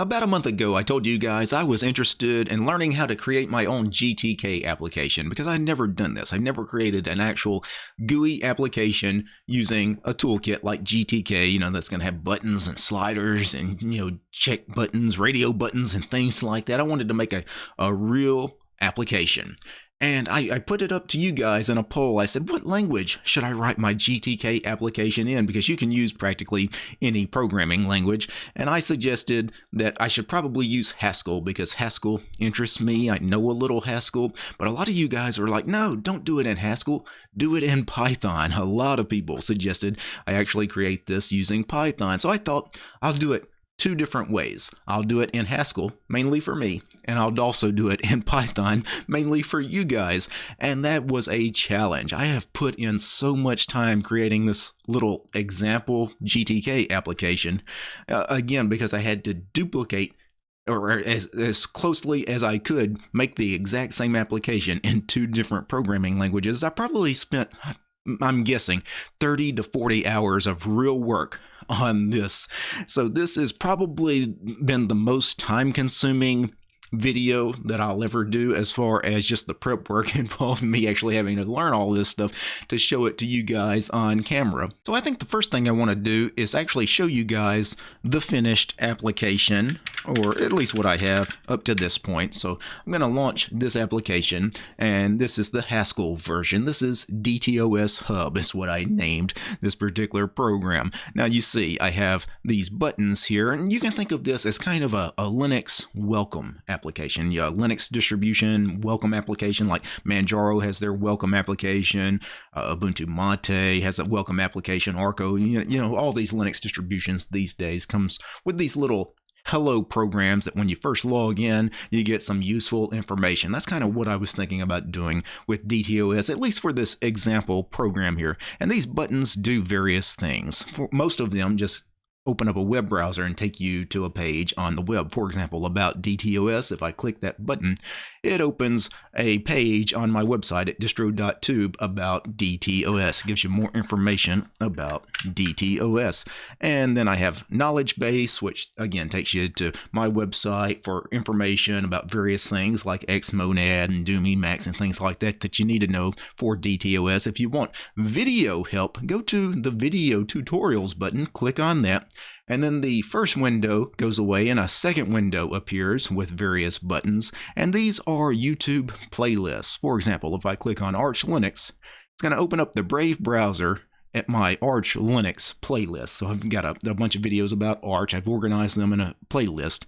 About a month ago, I told you guys I was interested in learning how to create my own GTK application because I'd never done this. I've never created an actual GUI application using a toolkit like GTK, you know, that's going to have buttons and sliders and, you know, check buttons, radio buttons, and things like that. I wanted to make a, a real application. And I, I, put it up to you guys in a poll. I said, what language should I write my GTK application in? Because you can use practically any programming language. And I suggested that I should probably use Haskell because Haskell interests me. I know a little Haskell, but a lot of you guys were like, no, don't do it in Haskell. Do it in Python. A lot of people suggested I actually create this using Python. So I thought I'll do it two different ways. I'll do it in Haskell, mainly for me, and I'll also do it in Python, mainly for you guys. And that was a challenge. I have put in so much time creating this little example GTK application, uh, again, because I had to duplicate or as, as closely as I could make the exact same application in two different programming languages. I probably spent I'm guessing 30 to 40 hours of real work on this. So this has probably been the most time consuming video that I'll ever do as far as just the prep work involved me actually having to learn all this stuff to show it to you guys on camera. So I think the first thing I want to do is actually show you guys the finished application or at least what I have up to this point. So I'm going to launch this application and this is the Haskell version. This is DTOS Hub is what I named this particular program. Now you see I have these buttons here and you can think of this as kind of a, a Linux welcome application application. Yeah, Linux distribution welcome application like Manjaro has their welcome application. Uh, Ubuntu Mate has a welcome application. Arco, you know, you know, all these Linux distributions these days comes with these little hello programs that when you first log in, you get some useful information. That's kind of what I was thinking about doing with DTOS, at least for this example program here. And these buttons do various things. For most of them just open up a web browser and take you to a page on the web. For example, about DTOS, if I click that button, it opens a page on my website at distro.tube about DTOS. It gives you more information about DTOS. And then I have knowledge base, which again takes you to my website for information about various things like Xmonad and Doom Emacs and things like that that you need to know for DTOS. If you want video help, go to the video tutorials button, click on that, and then the first window goes away and a second window appears with various buttons. And these are YouTube playlists. For example, if I click on Arch Linux, it's going to open up the Brave browser at my Arch Linux playlist. So I've got a, a bunch of videos about Arch. I've organized them in a playlist.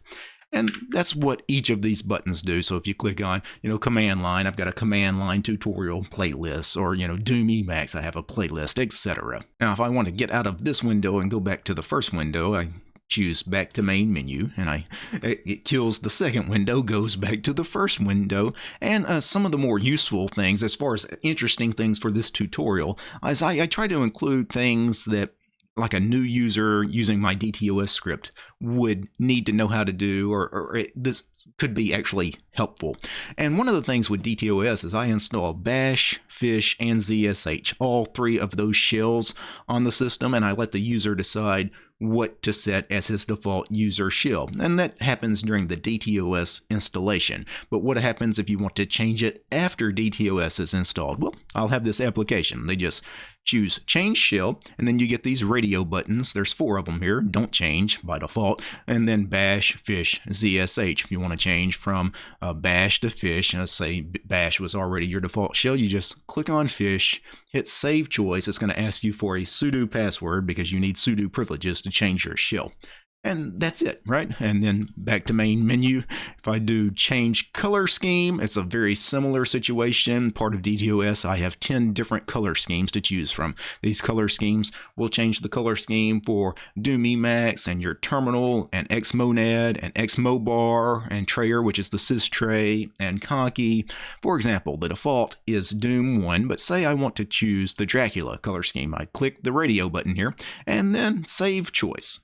And that's what each of these buttons do. So if you click on, you know, command line, I've got a command line tutorial playlist or, you know, Doom Emacs, I have a playlist, etc. Now, if I want to get out of this window and go back to the first window, I choose back to main menu and I it kills the second window goes back to the first window and uh, some of the more useful things as far as interesting things for this tutorial is I, I try to include things that like a new user using my DTOS script would need to know how to do, or, or it, this could be actually helpful. And one of the things with DTOS is I install Bash, Fish, and ZSH, all three of those shells on the system, and I let the user decide what to set as his default user shell. And that happens during the DTOS installation. But what happens if you want to change it after DTOS is installed? Well, I'll have this application. They just choose change shell and then you get these radio buttons. There's four of them here. Don't change by default. And then bash, fish, ZSH. If you want to change from uh, bash to fish, let's say bash was already your default shell, you just click on fish, hit save choice. It's going to ask you for a sudo password because you need sudo privileges to change your shell. And that's it, right? And then back to main menu. If I do change color scheme, it's a very similar situation. Part of DTOS, I have 10 different color schemes to choose from. These color schemes will change the color scheme for Doom Emacs and your terminal and Xmonad and Xmobar and Trayer, which is the sys tray and Conky. For example, the default is Doom 1, but say I want to choose the Dracula color scheme. I click the radio button here and then save choice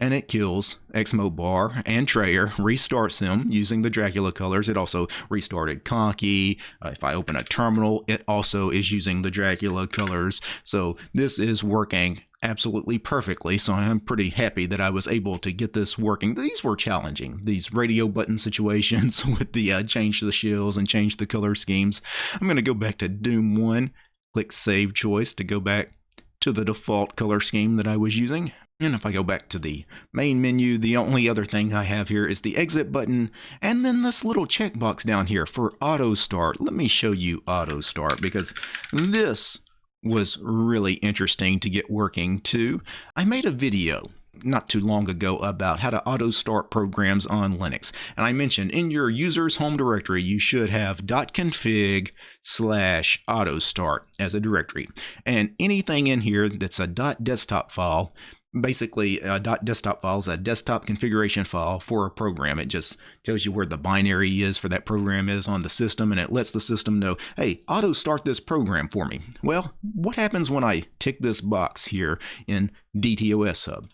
and it kills Xmobar and Trayer, restarts them using the Dracula colors. It also restarted Conky. Uh, if I open a terminal, it also is using the Dracula colors. So this is working absolutely perfectly, so I'm pretty happy that I was able to get this working. These were challenging, these radio button situations with the uh, change the shills and change the color schemes. I'm going to go back to Doom 1, click Save Choice to go back to the default color scheme that I was using. And if I go back to the main menu, the only other thing I have here is the exit button and then this little checkbox down here for auto start. Let me show you auto start because this was really interesting to get working too. I made a video not too long ago about how to auto start programs on Linux. And I mentioned in your user's home directory, you should have .config slash auto start as a directory. And anything in here that's a .desktop file basically a desktop file is a desktop configuration file for a program. It just tells you where the binary is for that program is on the system and it lets the system know, hey, auto start this program for me. Well, what happens when I tick this box here in DTOS Hub?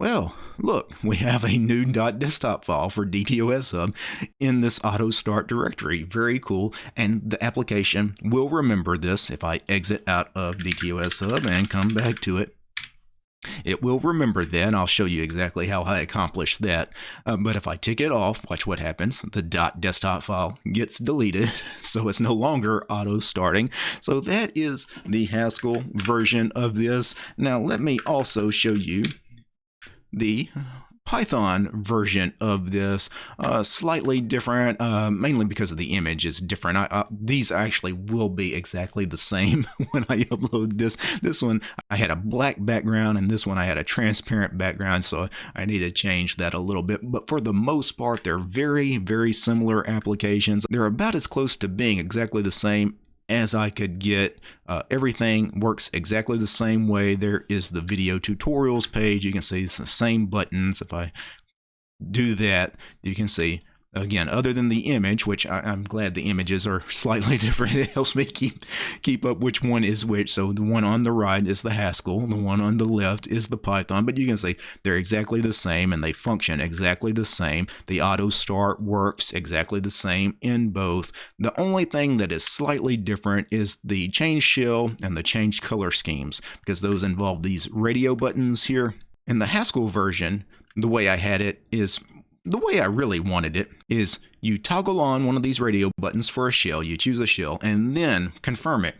Well, look, we have a new .desktop file for DTOS Hub in this auto start directory. Very cool. And the application will remember this if I exit out of DTOS Hub and come back to it it will remember then. I'll show you exactly how I accomplish that. Uh, but if I tick it off, watch what happens. The dot .desktop file gets deleted, so it's no longer auto-starting. So that is the Haskell version of this. Now let me also show you the Python version of this, uh, slightly different, uh, mainly because of the image is different. I, uh, these actually will be exactly the same when I upload this. This one, I had a black background, and this one I had a transparent background, so I need to change that a little bit. But for the most part, they're very, very similar applications. They're about as close to being exactly the same as I could get. Uh, everything works exactly the same way. There is the video tutorials page. You can see it's the same buttons. If I do that, you can see again, other than the image, which I, am glad the images are slightly different. It helps me keep keep up which one is which. So the one on the right is the Haskell, the one on the left is the Python. But you can see they're exactly the same and they function exactly the same. The auto start works exactly the same in both. The only thing that is slightly different is the change shell and the change color schemes because those involve these radio buttons here. In the Haskell version, the way I had it is the way I really wanted it is you toggle on one of these radio buttons for a shell, you choose a shell, and then confirm it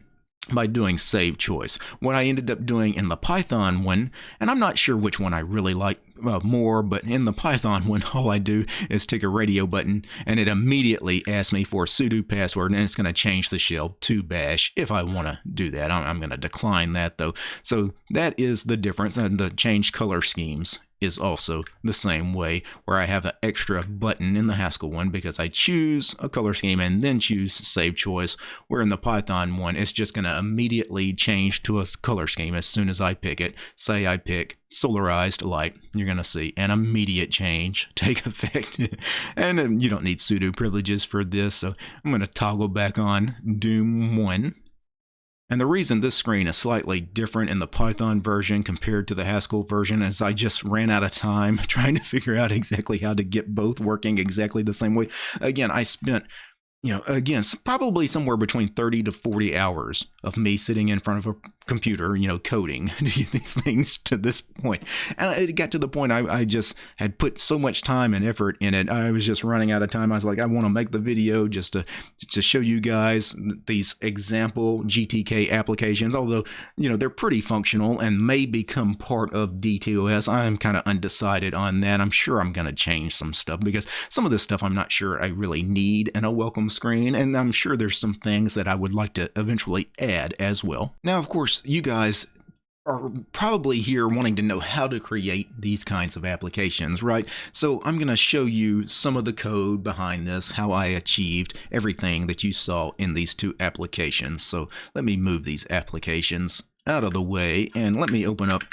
by doing save choice. What I ended up doing in the Python one, and I'm not sure which one I really like uh, more, but in the Python one, all I do is tick a radio button and it immediately asks me for a sudo password and it's going to change the shell to bash if I want to do that. I'm, I'm going to decline that though. So that is the difference and the change color schemes is also the same way where I have an extra button in the Haskell one because I choose a color scheme and then choose save choice where in the Python one it's just going to immediately change to a color scheme as soon as I pick it. Say I pick solarized light, you're going to see an immediate change take effect. and um, you don't need sudo privileges for this, so I'm going to toggle back on Doom 1 and the reason this screen is slightly different in the Python version compared to the Haskell version is I just ran out of time trying to figure out exactly how to get both working exactly the same way. Again, I spent you know, again, probably somewhere between 30 to 40 hours of me sitting in front of a computer, you know, coding these things to this point. And it got to the point I, I just had put so much time and effort in it. I was just running out of time. I was like, I want to make the video just to, to show you guys these example GTK applications, although, you know, they're pretty functional and may become part of DTOS. I'm kind of undecided on that. I'm sure I'm going to change some stuff because some of this stuff I'm not sure I really need in a welcome screen. And I'm sure there's some things that I would like to eventually add as well. Now, of course, you guys are probably here wanting to know how to create these kinds of applications, right? So I'm going to show you some of the code behind this, how I achieved everything that you saw in these two applications. So let me move these applications out of the way and let me open up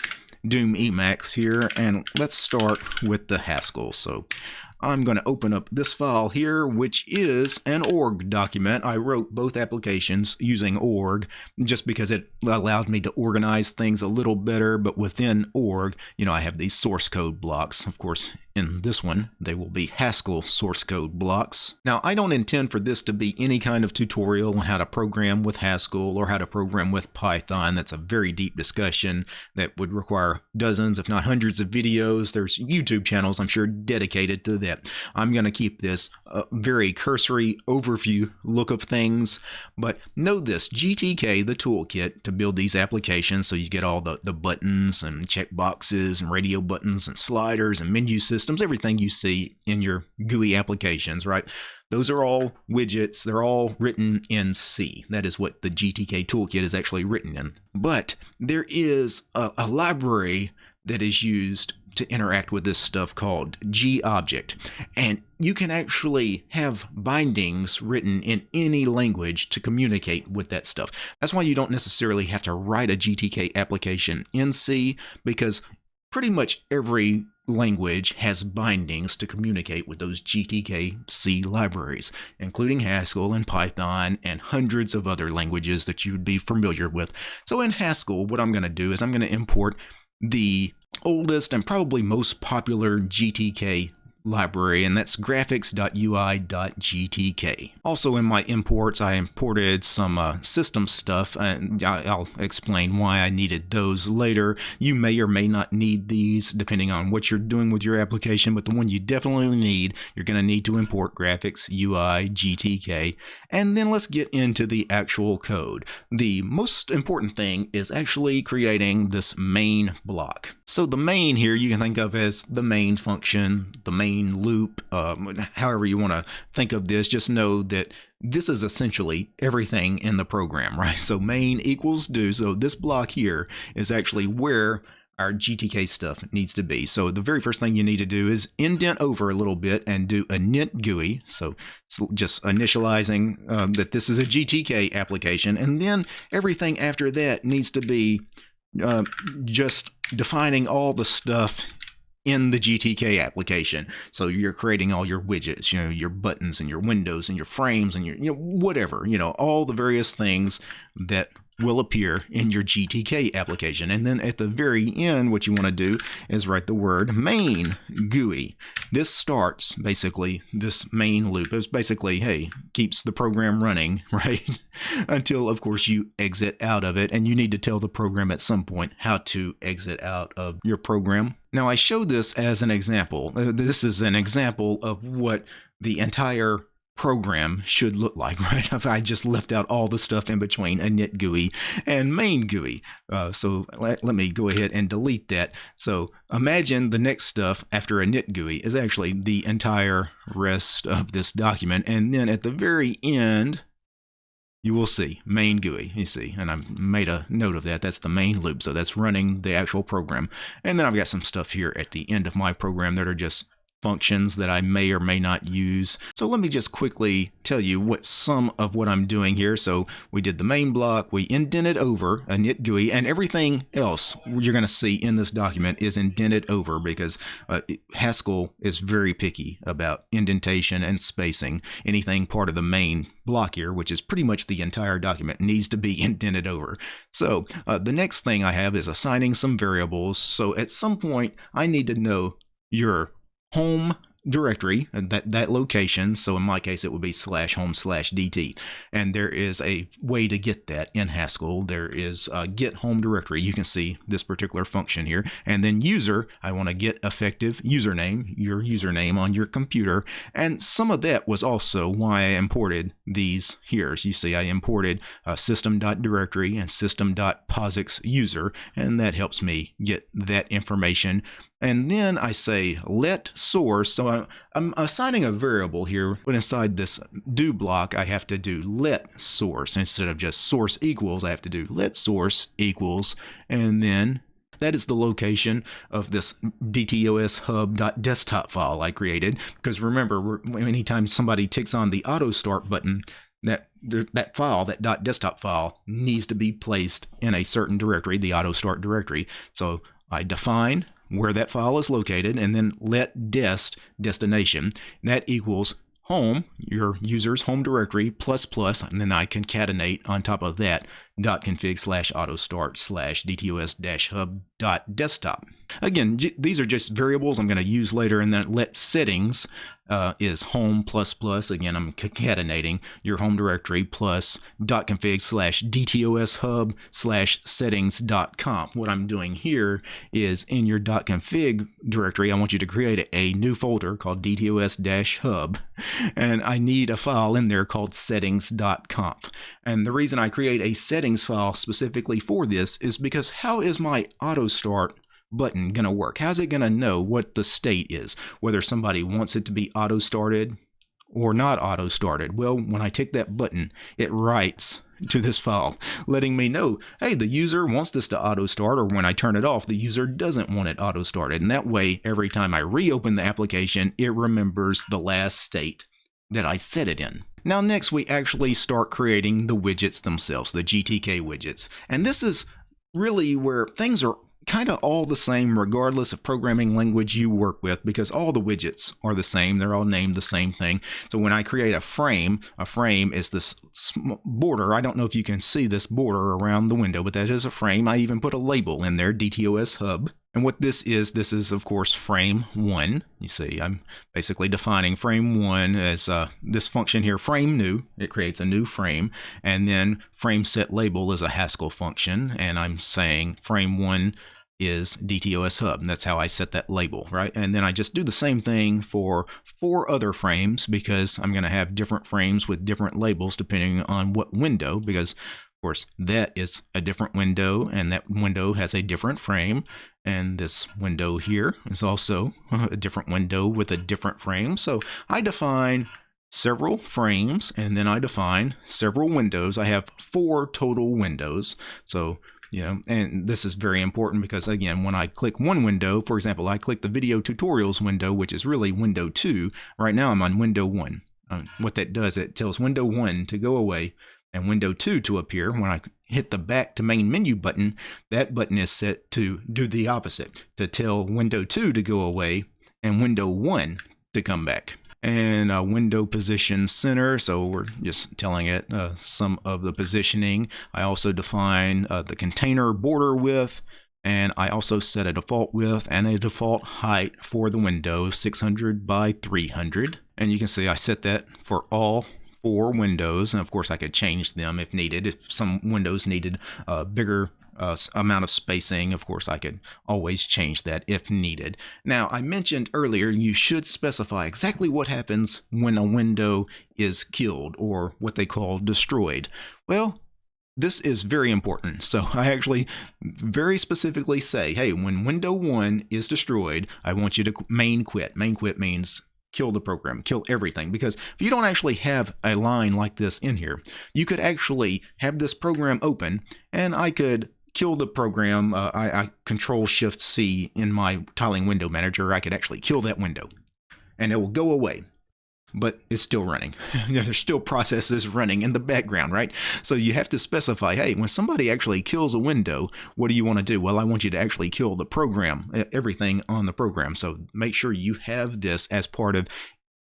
Doom Emacs here and let's start with the Haskell. So I'm going to open up this file here, which is an org document. I wrote both applications using org just because it allowed me to organize things a little better. But within org, you know, I have these source code blocks. Of course, in this one, they will be Haskell source code blocks. Now, I don't intend for this to be any kind of tutorial on how to program with Haskell or how to program with Python. That's a very deep discussion that would require dozens, if not hundreds of videos. There's YouTube channels, I'm sure, dedicated to I'm going to keep this a very cursory overview look of things, but know this, GTK, the toolkit to build these applications, so you get all the, the buttons and checkboxes and radio buttons and sliders and menu systems systems, everything you see in your GUI applications, right? Those are all widgets. They're all written in C. That is what the GTK toolkit is actually written in. But there is a, a library that is used to interact with this stuff called G-Object. And you can actually have bindings written in any language to communicate with that stuff. That's why you don't necessarily have to write a GTK application in C because pretty much every language has bindings to communicate with those GTK C libraries, including Haskell and Python and hundreds of other languages that you'd be familiar with. So in Haskell, what I'm going to do is I'm going to import the oldest and probably most popular GTK library, and that's graphics.ui.gtk. Also in my imports, I imported some uh, system stuff, and I'll explain why I needed those later. You may or may not need these depending on what you're doing with your application, but the one you definitely need, you're going to need to import graphics, UI, GTK, and then let's get into the actual code. The most important thing is actually creating this main block. So the main here you can think of as the main function, the main loop, um, however you want to think of this. Just know that this is essentially everything in the program, right? So main equals do. So this block here is actually where our GTK stuff needs to be. So the very first thing you need to do is indent over a little bit and do a init GUI. So just initializing um, that this is a GTK application. And then everything after that needs to be uh, just defining all the stuff in the GTK application. So you're creating all your widgets, you know, your buttons and your windows and your frames and your, you know, whatever, you know, all the various things that will appear in your GTK application. And then at the very end, what you want to do is write the word main GUI. This starts basically this main loop. It's basically, hey, keeps the program running, right? Until, of course, you exit out of it. And you need to tell the program at some point how to exit out of your program. Now, I show this as an example. Uh, this is an example of what the entire program should look like, right? If I just left out all the stuff in between init GUI and main GUI. Uh, so let, let, me go ahead and delete that. So imagine the next stuff after init GUI is actually the entire rest of this document. And then at the very end, you will see main GUI. You see, and I've made a note of that. That's the main loop. So that's running the actual program. And then I've got some stuff here at the end of my program that are just functions that I may or may not use. So let me just quickly tell you what some of what I'm doing here. So we did the main block, we indented over a init GUI, and everything else you're going to see in this document is indented over because uh, Haskell is very picky about indentation and spacing. Anything part of the main block here, which is pretty much the entire document, needs to be indented over. So uh, the next thing I have is assigning some variables. So at some point, I need to know your home directory, uh, that, that location. So in my case, it would be slash home slash DT. And there is a way to get that in Haskell. There is a get home directory. You can see this particular function here. And then user, I want to get effective username, your username on your computer. And some of that was also why I imported these here. So you see, I imported uh, system.directory and system.posix user, and that helps me get that information and then I say let source. So I'm, I'm, assigning a variable here, but inside this do block, I have to do let source. Instead of just source equals, I have to do let source equals, and then that is the location of this dtos hub.desktop file I created. Because remember, anytime somebody ticks on the auto start button, that that file, that .desktop file, needs to be placed in a certain directory, the auto start directory. So I define where that file is located, and then let dest destination. That equals home, your user's home directory, plus plus, and then I concatenate on top of that config slash auto start slash dtos dash hub dot desktop. Again, these are just variables I'm going to use later, and then let settings uh, is home plus plus. Again, I'm concatenating your home directory plus dot config slash dtos hub slash settings dot conf. What I'm doing here is in your dot config directory, I want you to create a new folder called dtos dash hub, and I need a file in there called settings dot conf. And the reason I create a settings file specifically for this is because how is my auto start button going to work? How's it going to know what the state is? Whether somebody wants it to be auto started or not auto started? Well, when I tick that button, it writes to this file, letting me know, hey, the user wants this to auto start, or when I turn it off, the user doesn't want it auto started. And that way, every time I reopen the application, it remembers the last state that I set it in. Now next we actually start creating the widgets themselves, the GTK widgets. And this is really where things are kind of all the same regardless of programming language you work with because all the widgets are the same. They're all named the same thing. So when I create a frame, a frame is this border. I don't know if you can see this border around the window, but that is a frame. I even put a label in there, DTOS hub. And what this is, this is of course frame one. You see, I'm basically defining frame one as uh, this function here, frame new. It creates a new frame. And then frame set label is a Haskell function. And I'm saying frame one is DTOS hub. And that's how I set that label, right? And then I just do the same thing for four other frames because I'm going to have different frames with different labels depending on what window because of course, that is a different window, and that window has a different frame. And this window here is also a different window with a different frame. So I define several frames, and then I define several windows. I have four total windows. So you know, and this is very important because again, when I click one window, for example, I click the video tutorials window, which is really window two. Right now I'm on window one. Uh, what that does, it tells window one to go away and window 2 to appear, when I hit the back to main menu button, that button is set to do the opposite, to tell window 2 to go away and window 1 to come back. And uh, window position center, so we're just telling it uh, some of the positioning. I also define uh, the container border width, and I also set a default width and a default height for the window, 600 by 300. And you can see I set that for all four windows, and of course I could change them if needed. If some windows needed a bigger uh, amount of spacing, of course I could always change that if needed. Now I mentioned earlier you should specify exactly what happens when a window is killed or what they call destroyed. Well, this is very important. So I actually very specifically say, hey, when window one is destroyed, I want you to main quit. Main quit means kill the program, kill everything. Because if you don't actually have a line like this in here, you could actually have this program open and I could kill the program. Uh, I, I control shift C in my tiling window manager. I could actually kill that window and it will go away but it's still running. There's still processes running in the background, right? So you have to specify, hey, when somebody actually kills a window, what do you want to do? Well, I want you to actually kill the program, everything on the program. So make sure you have this as part of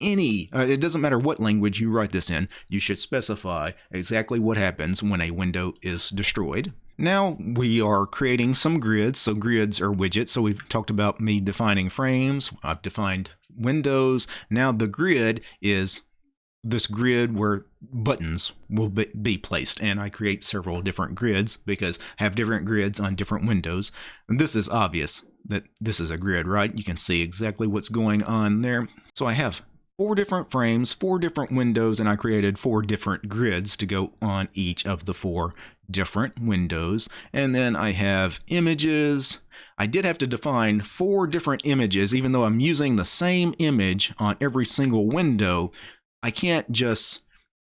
any, uh, it doesn't matter what language you write this in, you should specify exactly what happens when a window is destroyed. Now we are creating some grids. So grids are widgets. So we've talked about me defining frames. I've defined windows. Now the grid is this grid where buttons will be placed and I create several different grids because I have different grids on different windows and this is obvious that this is a grid right you can see exactly what's going on there so I have four different frames four different windows and I created four different grids to go on each of the four different windows and then I have images I did have to define four different images, even though I'm using the same image on every single window. I can't just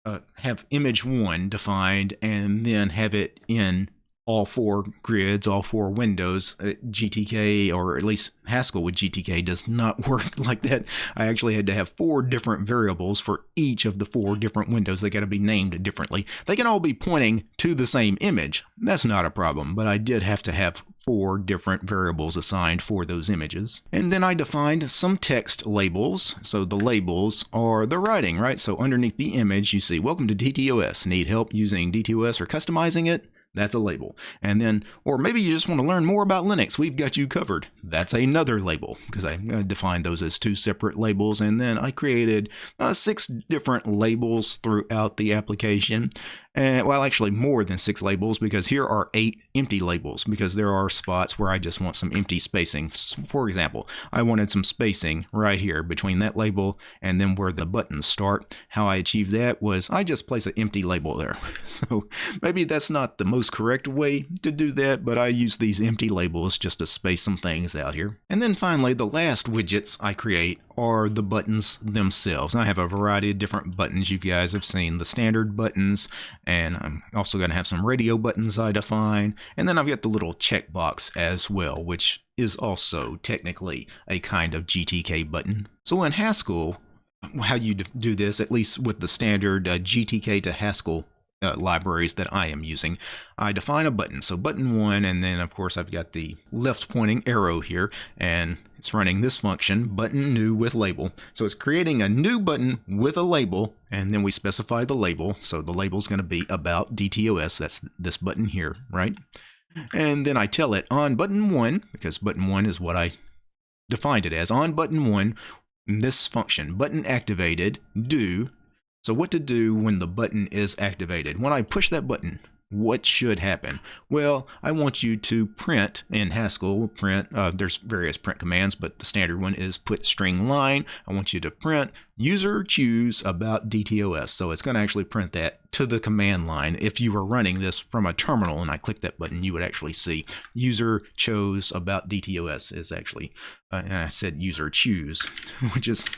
uh, have image one defined and then have it in all four grids, all four windows. Uh, GTK, or at least Haskell with GTK, does not work like that. I actually had to have four different variables for each of the four different windows. They got to be named differently. They can all be pointing to the same image. That's not a problem, but I did have to have four different variables assigned for those images. And then I defined some text labels. So the labels are the writing, right? So underneath the image, you see, welcome to DTOS. Need help using DTOS or customizing it? That's a label. And then, or maybe you just want to learn more about Linux. We've got you covered. That's another label because I defined those as two separate labels. And then I created uh, six different labels throughout the application. And well, actually more than six labels because here are eight empty labels because there are spots where I just want some empty spacing. For example, I wanted some spacing right here between that label and then where the buttons start. How I achieved that was I just place an empty label there. So maybe that's not the most correct way to do that, but I use these empty labels just to space some things out here. And then finally, the last widgets I create are the buttons themselves. I have a variety of different buttons you guys have seen. The standard buttons, and I'm also going to have some radio buttons I define. And then I've got the little checkbox as well, which is also technically a kind of GTK button. So in Haskell, how you do this, at least with the standard uh, GTK to Haskell uh, libraries that I am using. I define a button. So button one, and then of course I've got the left pointing arrow here, and it's running this function, button new with label. So it's creating a new button with a label, and then we specify the label. So the label is going to be about DTOS. That's this button here, right? And then I tell it on button one, because button one is what I defined it as. On button one, this function, button activated, do so what to do when the button is activated. When I push that button, what should happen? Well, I want you to print in Haskell, print, uh, there's various print commands, but the standard one is put string line. I want you to print user choose about DTOS. So it's going to actually print that to the command line. If you were running this from a terminal and I click that button, you would actually see user chose about DTOS is actually, uh, and I said user choose, which is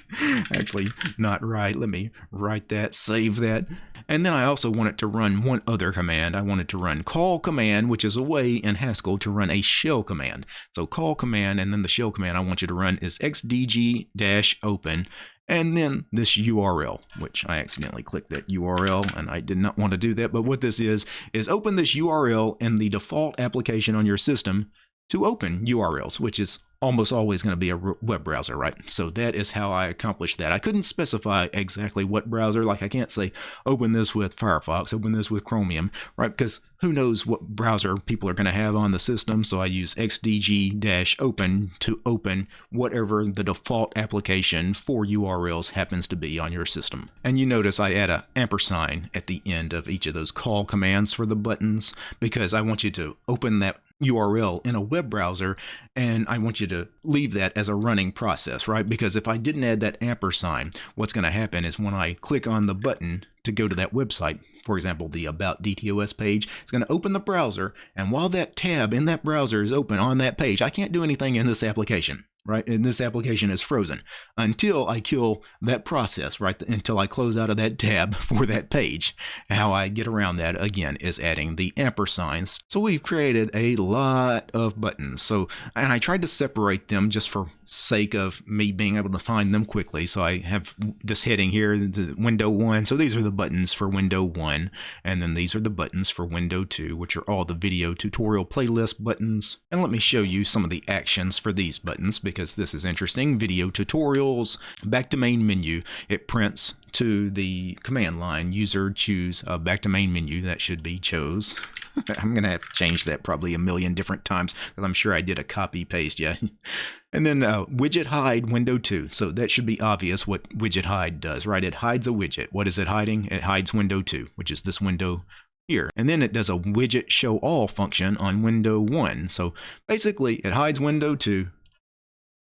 actually not right. Let me write that, save that. And then I also wanted to run one other command. I wanted to run call command, which is a way in Haskell to run a shell command. So call command and then the shell command I want you to run is xdg-open and then this URL, which I accidentally clicked that URL and I did not want to do that. But what this is, is open this URL in the default application on your system to open URLs, which is almost always going to be a web browser, right? So that is how I accomplished that. I couldn't specify exactly what browser, like I can't say open this with Firefox, open this with Chromium, right? Because who knows what browser people are going to have on the system. So I use xdg-open to open whatever the default application for URLs happens to be on your system. And you notice I add a ampersand at the end of each of those call commands for the buttons because I want you to open that URL in a web browser and I want you to leave that as a running process, right? Because if I didn't add that ampersand, what's going to happen is when I click on the button to go to that website, for example, the About DTOS page, it's going to open the browser, and while that tab in that browser is open on that page, I can't do anything in this application right? And this application is frozen until I kill that process, right? Until I close out of that tab for that page. How I get around that again is adding the ampersands. So we've created a lot of buttons. So, and I tried to separate them just for sake of me being able to find them quickly. So I have this heading here, the window one. So these are the buttons for window one. And then these are the buttons for window two, which are all the video tutorial playlist buttons. And let me show you some of the actions for these buttons because because this is interesting. Video tutorials, back to main menu. It prints to the command line, user choose back to main menu. That should be chose. I'm going to have to change that probably a million different times because I'm sure I did a copy paste. Yeah. and then uh, widget hide window 2. So that should be obvious what widget hide does, right? It hides a widget. What is it hiding? It hides window 2, which is this window here. And then it does a widget show all function on window 1. So basically it hides window 2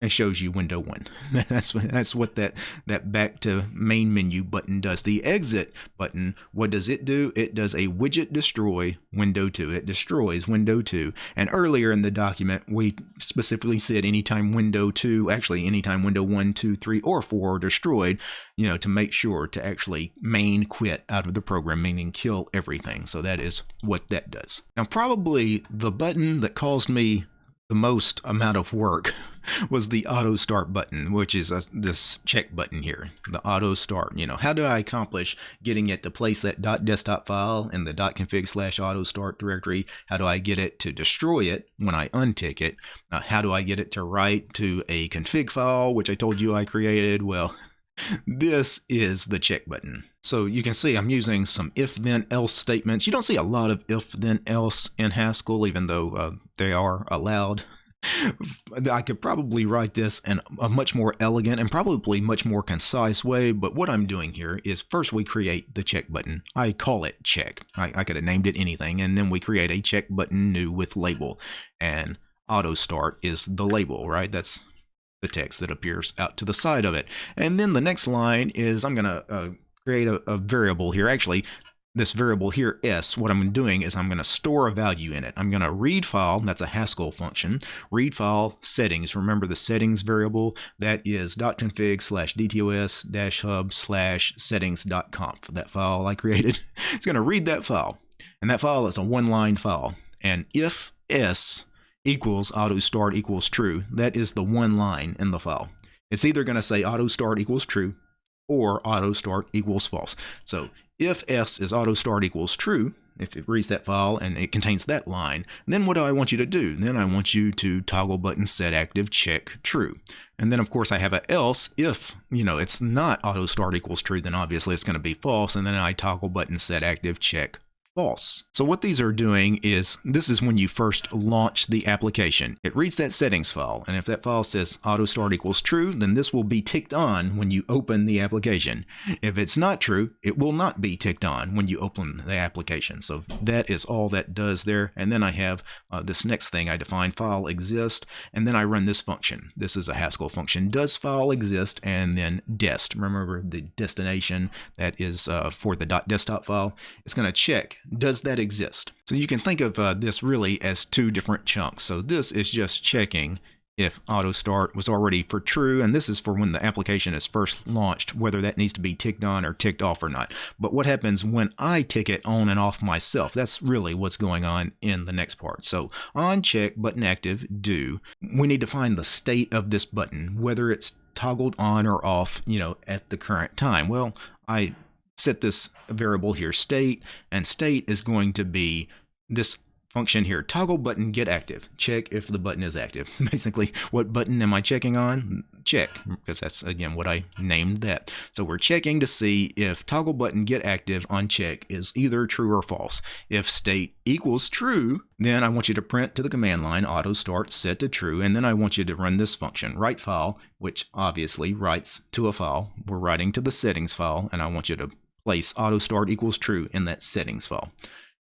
and shows you window one. that's that's what that that back to main menu button does. The exit button, what does it do? It does a widget destroy window two. It destroys window two. And earlier in the document, we specifically said anytime window two, actually anytime window one, two, three, or four are destroyed, you know, to make sure to actually main quit out of the program, meaning kill everything. So that is what that does. Now, probably the button that caused me the most amount of work was the auto start button, which is a, this check button here, the auto start. You know, how do I accomplish getting it to place that .desktop file in the dot .config slash auto start directory? How do I get it to destroy it when I untick it? Uh, how do I get it to write to a config file, which I told you I created? Well, this is the check button. So you can see I'm using some if then else statements. You don't see a lot of if then else in Haskell, even though uh, they are allowed. I could probably write this in a much more elegant and probably much more concise way, but what I'm doing here is first we create the check button. I call it check. I, I could have named it anything, and then we create a check button new with label. And auto start is the label, right? That's the text that appears out to the side of it. And then the next line is I'm going to uh, create a, a variable here. Actually, this variable here, s, what I'm doing is I'm going to store a value in it. I'm going to read file, that's a Haskell function, read file settings. Remember the settings variable, that is dot .config slash dtos dash hub slash settings.conf. That file I created, it's going to read that file. And that file is a one-line file. And if s equals auto start equals true. That is the one line in the file. It's either going to say auto start equals true or auto start equals false. So if s is auto start equals true, if it reads that file and it contains that line, then what do I want you to do? Then I want you to toggle button set active check true. And then of course I have a else if, you know, it's not auto start equals true, then obviously it's going to be false. And then I toggle button set active check false. So what these are doing is, this is when you first launch the application. It reads that settings file, and if that file says auto start equals true, then this will be ticked on when you open the application. If it's not true, it will not be ticked on when you open the application. So that is all that does there. And then I have uh, this next thing I define file exist, and then I run this function. This is a Haskell function. Does file exist? And then dest. Remember the destination that is uh, for the .desktop file. It's going to check does that exist? So you can think of uh, this really as two different chunks. So this is just checking if auto start was already for true and this is for when the application is first launched whether that needs to be ticked on or ticked off or not. But what happens when I tick it on and off myself? That's really what's going on in the next part. So on check button active do. We need to find the state of this button whether it's toggled on or off you know at the current time. Well I set this variable here state and state is going to be this function here toggle button get active. Check if the button is active. Basically what button am I checking on? Check because that's again what I named that. So we're checking to see if toggle button get active on check is either true or false. If state equals true then I want you to print to the command line auto start set to true and then I want you to run this function write file which obviously writes to a file. We're writing to the settings file and I want you to place auto start equals true in that settings file.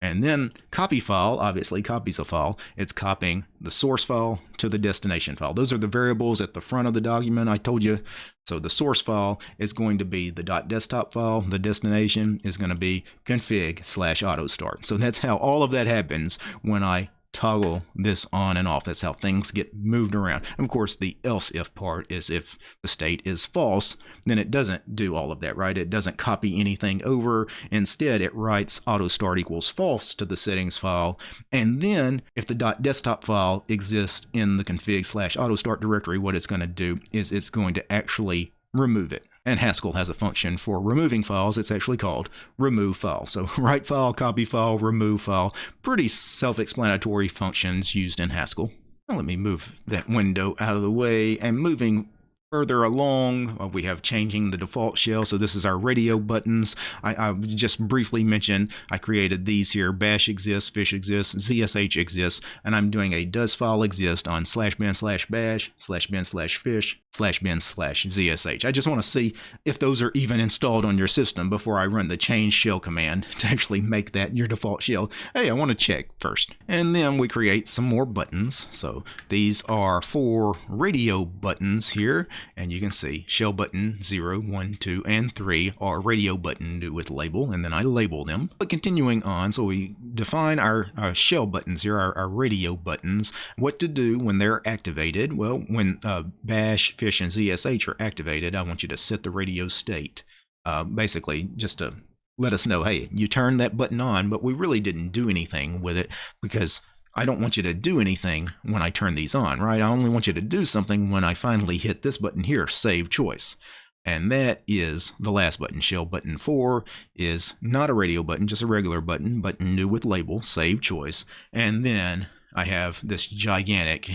And then copy file obviously copies a file. It's copying the source file to the destination file. Those are the variables at the front of the document I told you. So the source file is going to be the .desktop file. The destination is going to be config slash auto start. So that's how all of that happens when I toggle this on and off. That's how things get moved around. And of course, the else if part is if the state is false, then it doesn't do all of that, right? It doesn't copy anything over. Instead, it writes auto start equals false to the settings file. And then if the .desktop file exists in the config slash auto start directory, what it's going to do is it's going to actually remove it. And Haskell has a function for removing files. It's actually called remove file. So write file, copy file, remove file. Pretty self-explanatory functions used in Haskell. Now let me move that window out of the way. And moving Further along, uh, we have changing the default shell. So this is our radio buttons. I, I just briefly mentioned I created these here. Bash exists, fish exists, ZSH exists, and I'm doing a does file exist on slash bin slash bash slash bin slash fish slash bin slash ZSH. I just want to see if those are even installed on your system before I run the change shell command to actually make that your default shell. Hey, I want to check first. And then we create some more buttons. So these are four radio buttons here and you can see shell button 0, 1, 2, and 3 are radio button with label, and then I label them. But continuing on, so we define our, our shell buttons here, our, our, radio buttons, what to do when they're activated. Well, when uh, bash, fish, and ZSH are activated, I want you to set the radio state. Uh, basically, just to let us know, hey, you turned that button on, but we really didn't do anything with it because I don't want you to do anything when I turn these on, right? I only want you to do something when I finally hit this button here, Save Choice. And that is the last button. Shell button 4 is not a radio button, just a regular button, but new with label, Save Choice. And then I have this gigantic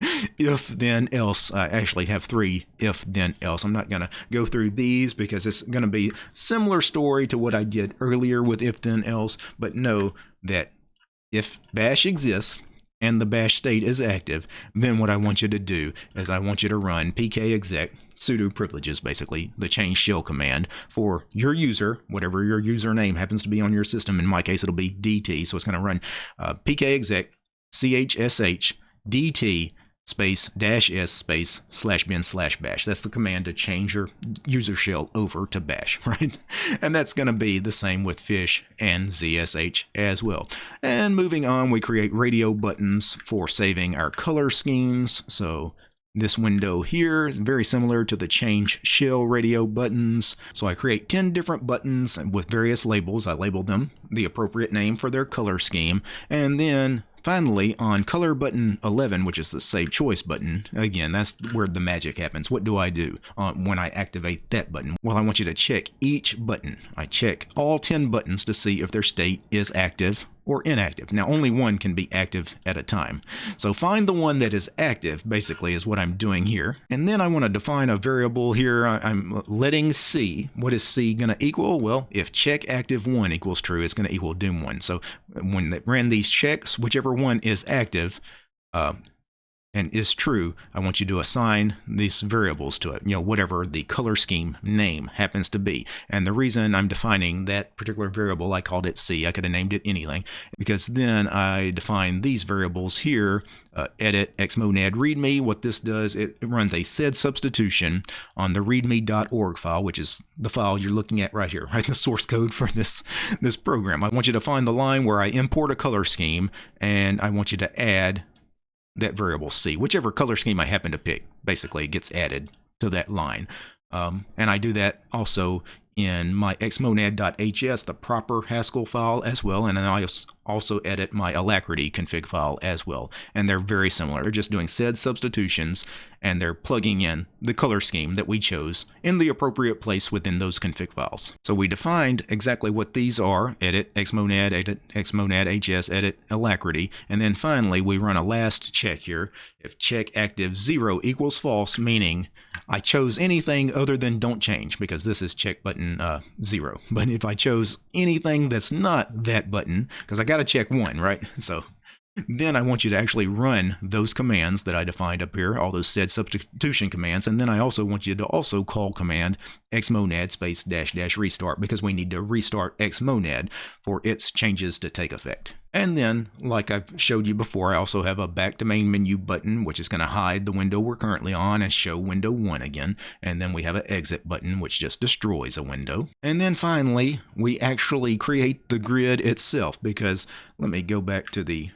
if then else i actually have three if then else i'm not going to go through these because it's going to be similar story to what i did earlier with if then else but know that if bash exists and the bash state is active, then what I want you to do is I want you to run pkexec sudo privileges, basically the change shell command for your user, whatever your username happens to be on your system. In my case, it'll be DT. So it's going to run uh, pkexec chsh dt space dash s space slash bin slash bash. That's the command to change your user shell over to bash, right? And that's going to be the same with fish and ZSH as well. And moving on, we create radio buttons for saving our color schemes. So this window here is very similar to the change shell radio buttons. So I create 10 different buttons with various labels. I label them the appropriate name for their color scheme. And then Finally, on color button 11, which is the save choice button, again, that's where the magic happens. What do I do uh, when I activate that button? Well, I want you to check each button. I check all 10 buttons to see if their state is active or inactive. Now, only one can be active at a time. So find the one that is active, basically, is what I'm doing here. And then I want to define a variable here. I'm letting C. What is C going to equal? Well, if check active 1 equals true, it's going to equal doom 1. So when they ran these checks, whichever one is active, uh, and is true, I want you to assign these variables to it, you know, whatever the color scheme name happens to be. And the reason I'm defining that particular variable, I called it C, I could have named it anything, because then I define these variables here, uh, edit xmonad readme. What this does, it, it runs a sed substitution on the readme.org file, which is the file you're looking at right here, right? The source code for this, this program. I want you to find the line where I import a color scheme, and I want you to add that variable C. Whichever color scheme I happen to pick basically gets added to that line. Um, and I do that also in my xmonad.hs, the proper Haskell file as well, and then I also edit my Alacritty config file as well. And they're very similar. They're just doing sed substitutions, and they're plugging in the color scheme that we chose in the appropriate place within those config files. So we defined exactly what these are, edit xmonad, edit xmonad hs, edit Alacritty, and then finally we run a last check here. If check active 0 equals false, meaning I chose anything other than don't change because this is check button uh, zero. But if I chose anything that's not that button, because I got to check one, right? So then I want you to actually run those commands that I defined up here, all those sed substitution commands, and then I also want you to also call command xmonad space dash dash restart because we need to restart xmonad for its changes to take effect. And then, like I've showed you before, I also have a back to main menu button, which is going to hide the window we're currently on and show window 1 again. And then we have an exit button, which just destroys a window. And then finally, we actually create the grid itself because let me go back to the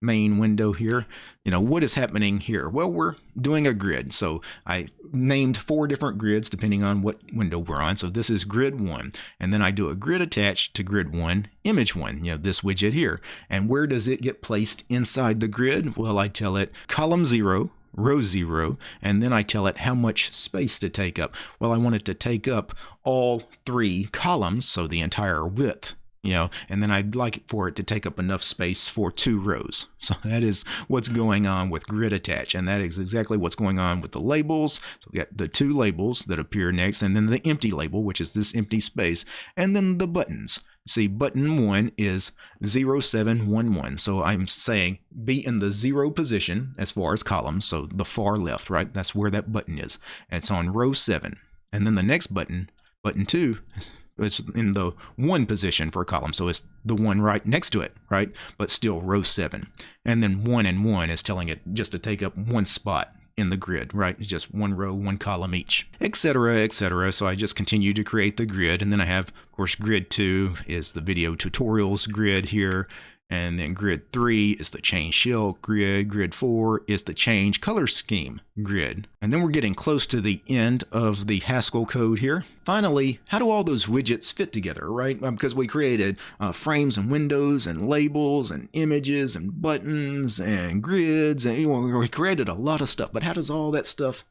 main window here. You know, what is happening here? Well, we're doing a grid. So I named four different grids depending on what window we're on. So this is grid one. And then I do a grid attached to grid one, image one, you know, this widget here. And where does it get placed inside the grid? Well, I tell it column zero, row 0, and then I tell it how much space to take up. Well, I want it to take up all three columns, so the entire width you know, and then I'd like for it to take up enough space for two rows. So that is what's going on with grid attach, and that is exactly what's going on with the labels. So we got the two labels that appear next, and then the empty label, which is this empty space, and then the buttons. See, button 1 is 0711. So I'm saying be in the zero position as far as columns, so the far left, right? That's where that button is. It's on row 7. And then the next button, button 2, it's in the one position for a column, so it's the one right next to it, right? But still row seven. And then one and one is telling it just to take up one spot in the grid, right? It's just one row, one column each, etc., etc. So I just continue to create the grid, and then I have, of course, grid two is the video tutorials grid here, and then grid 3 is the change shell grid. Grid 4 is the change color scheme grid. And then we're getting close to the end of the Haskell code here. Finally, how do all those widgets fit together, right? Because we created uh, frames and windows and labels and images and buttons and grids and you know, we created a lot of stuff. But how does all that stuff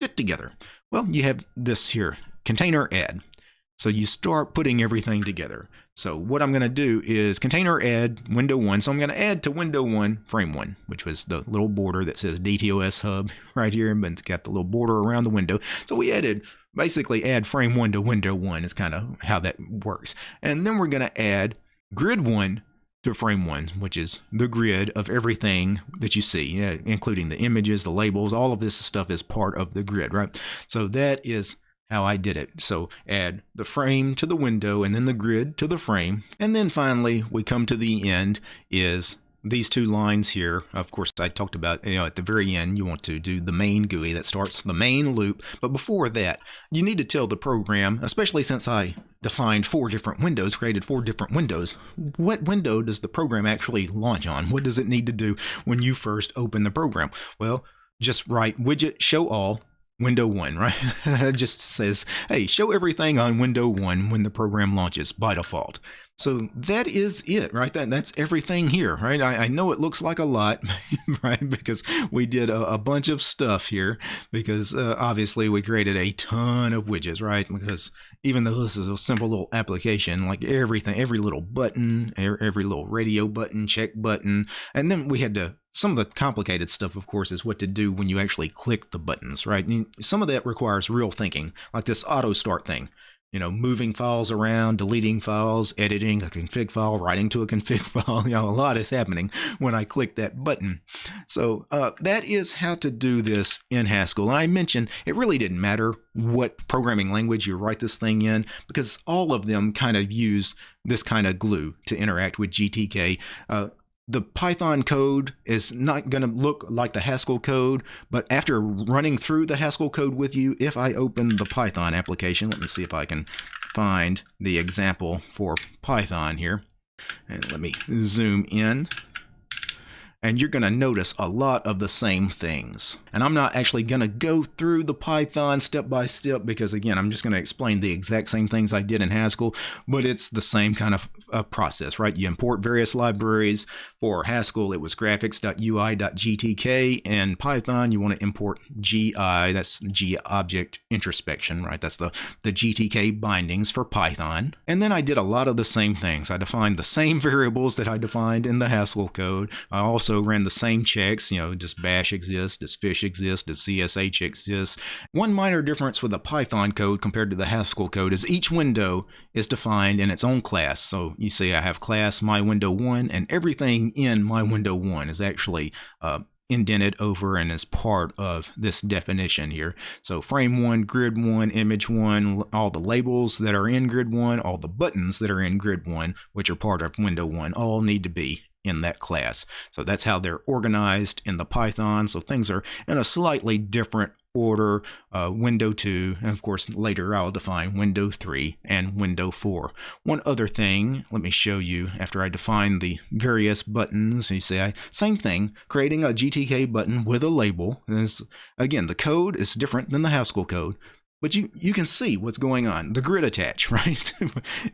fit together? Well, you have this here, container add. So you start putting everything together. So what I'm going to do is container add window 1. So I'm going to add to window 1 frame 1, which was the little border that says DTOS hub right here, but it's got the little border around the window. So we added basically add frame 1 to window 1 is kind of how that works. And then we're going to add grid 1 to frame 1, which is the grid of everything that you see, including the images, the labels, all of this stuff is part of the grid, right? So that is how I did it. So add the frame to the window and then the grid to the frame. And then finally, we come to the end is these two lines here. Of course, I talked about, you know, at the very end, you want to do the main GUI that starts the main loop. But before that, you need to tell the program, especially since I defined four different windows, created four different windows, what window does the program actually launch on? What does it need to do when you first open the program? Well, just write widget show all window one, right? it just says, hey, show everything on window one when the program launches by default. So that is it, right? That that's everything here, right? I, I know it looks like a lot, right? Because we did a, a bunch of stuff here. Because uh, obviously we created a ton of widgets, right? Because even though this is a simple little application, like everything, every little button, every little radio button, check button, and then we had to some of the complicated stuff, of course, is what to do when you actually click the buttons, right? some of that requires real thinking, like this auto start thing you know, moving files around, deleting files, editing a config file, writing to a config file. You know, a lot is happening when I click that button. So uh, that is how to do this in Haskell. And I mentioned it really didn't matter what programming language you write this thing in because all of them kind of use this kind of glue to interact with GTK. Uh, the Python code is not going to look like the Haskell code, but after running through the Haskell code with you, if I open the Python application, let me see if I can find the example for Python here. And let me zoom in and you're going to notice a lot of the same things. And I'm not actually going to go through the Python step by step because again, I'm just going to explain the exact same things I did in Haskell, but it's the same kind of uh, process, right? You import various libraries. For Haskell, it was graphics.ui.gtk, and Python, you want to import GI, that's G object introspection, right? That's the, the GTK bindings for Python. And then I did a lot of the same things. I defined the same variables that I defined in the Haskell code. I also also ran the same checks, you know, does bash exist, does fish exist, does CSH exist. One minor difference with the Python code compared to the Haskell code is each window is defined in its own class. So you see I have class my window 1 and everything in my window 1 is actually uh, indented over and is part of this definition here. So frame one, grid one, image one, all the labels that are in grid one, all the buttons that are in grid one, which are part of window one, all need to be in that class. So that's how they're organized in the Python. So things are in a slightly different order, uh, window 2, and of course later I'll define window 3 and window 4. One other thing, let me show you after I define the various buttons, you see I, same thing, creating a GTK button with a label. This, again, the code is different than the Haskell code, but you, you can see what's going on. The grid attach, right?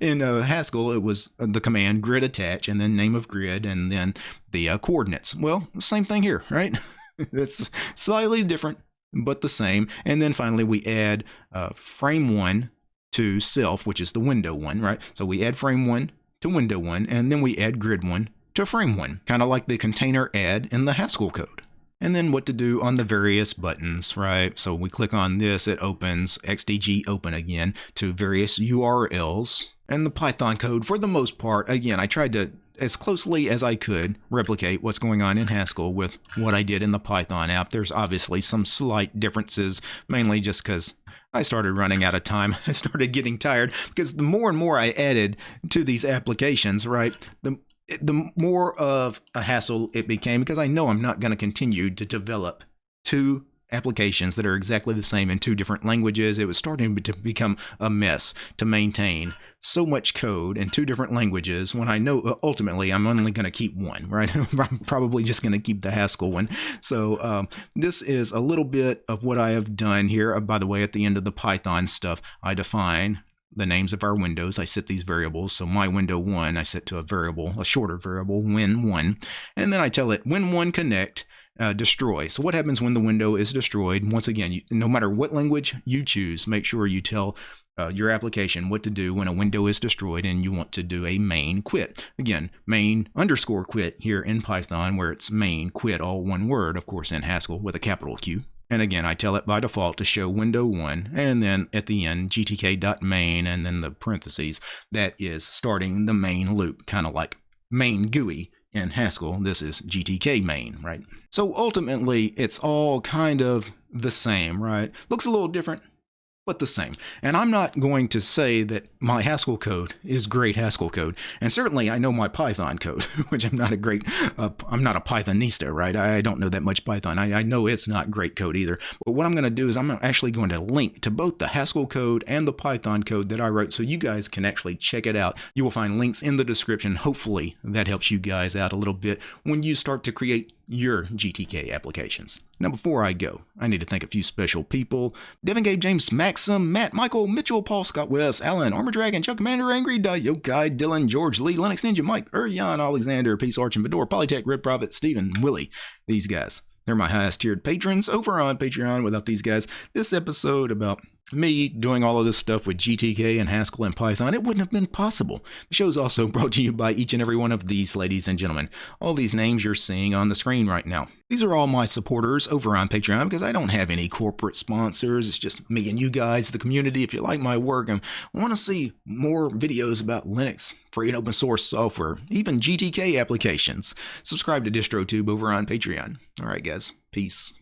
in uh, Haskell, it was uh, the command grid attach and then name of grid and then the uh, coordinates. Well, same thing here, right? it's slightly different, but the same. And then finally, we add uh, frame one to self, which is the window one, right? So we add frame one to window one, and then we add grid one to frame one, kind of like the container add in the Haskell code. And then what to do on the various buttons, right? So we click on this, it opens XDG open again to various URLs. And the Python code, for the most part, again, I tried to as closely as I could replicate what's going on in Haskell with what I did in the Python app. There's obviously some slight differences, mainly just because I started running out of time. I started getting tired because the more and more I added to these applications, right, the the more of a hassle it became because I know I'm not going to continue to develop two applications that are exactly the same in two different languages. It was starting to become a mess to maintain so much code in two different languages when I know uh, ultimately I'm only going to keep one, right? I'm probably just going to keep the Haskell one. So um, this is a little bit of what I have done here. Uh, by the way, at the end of the Python stuff, I define the names of our windows. I set these variables. So my window one, I set to a variable, a shorter variable, when one. And then I tell it when one connect, uh, destroy. So what happens when the window is destroyed? Once again, you, no matter what language you choose, make sure you tell uh, your application what to do when a window is destroyed and you want to do a main quit. Again, main underscore quit here in Python where it's main quit, all one word, of course, in Haskell with a capital Q. And again, I tell it by default to show window 1, and then at the end, gtk.main, and then the parentheses, that is starting the main loop, kind of like main GUI in Haskell. This is GTK main, right? So ultimately, it's all kind of the same, right? Looks a little different, but the same. And I'm not going to say that my Haskell code is great Haskell code, and certainly I know my Python code, which I'm not a great, uh, I'm not a Pythonista, right? I don't know that much Python. I, I know it's not great code either. But what I'm going to do is I'm actually going to link to both the Haskell code and the Python code that I wrote, so you guys can actually check it out. You will find links in the description. Hopefully that helps you guys out a little bit when you start to create your GTK applications. Now, before I go, I need to thank a few special people Devin Gabe, James, Maxim, Matt, Michael, Mitchell, Paul, Scott, Wes, Alan, Armor Dragon, Chuck Commander, Angry, Yokai, Dylan, George, Lee, Linux Ninja, Mike, Urian, Alexander, Peace Arch, and Fedor, Polytech, Red Prophet, Stephen, Willie. These guys. They're my highest tiered patrons over on Patreon. Without these guys, this episode about me doing all of this stuff with GTK and Haskell and Python, it wouldn't have been possible. The show is also brought to you by each and every one of these ladies and gentlemen. All these names you're seeing on the screen right now. These are all my supporters over on Patreon because I don't have any corporate sponsors. It's just me and you guys, the community. If you like my work and want to see more videos about Linux, free and open source software, even GTK applications, subscribe to DistroTube over on Patreon. All right, guys. Peace.